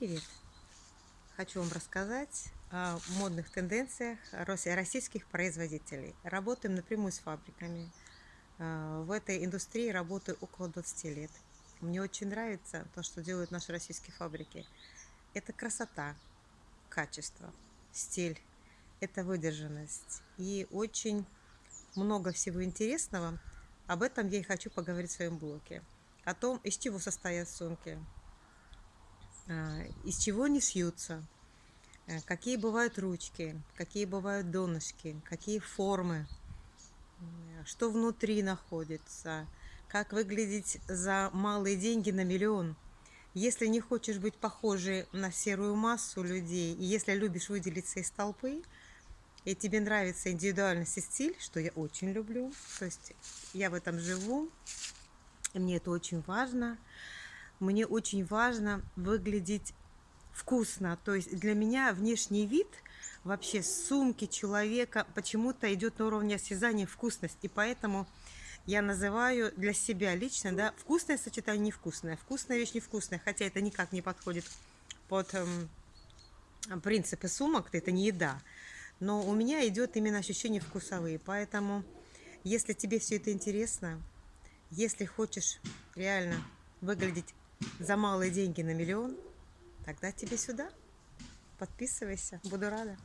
привет! Хочу вам рассказать о модных тенденциях российских производителей. Работаем напрямую с фабриками. А, в этой индустрии работаю около 20 лет. Мне очень нравится то, что делают наши российские фабрики. Это красота, качество, стиль, это выдержанность. И очень много всего интересного. Об этом я и хочу поговорить в своем блоге. О том, из чего состоят сумки, из чего они шьются, э, какие бывают ручки, какие бывают донышки, какие формы, что внутри находится, как выглядеть за малые деньги на миллион. Если не хочешь быть похожей на серую массу людей, и если любишь выделиться из толпы, и тебе нравится индивидуальность и стиль, что я очень люблю, то есть я в этом живу, и мне это очень важно, мне очень важно выглядеть вкусно. То есть для меня внешний вид вообще сумки человека почему-то идет на уровне осязания вкусность. И поэтому я называю для себя лично, да, вкусное сочетание невкусное. Вкусная вещь невкусная, хотя это никак не подходит под эм, принципы сумок, это не еда. Но у меня идет именно ощущение вкусовые. Поэтому, если тебе все это интересно, если хочешь реально выглядеть за малые деньги на миллион, тогда тебе сюда. Подписывайся, буду рада.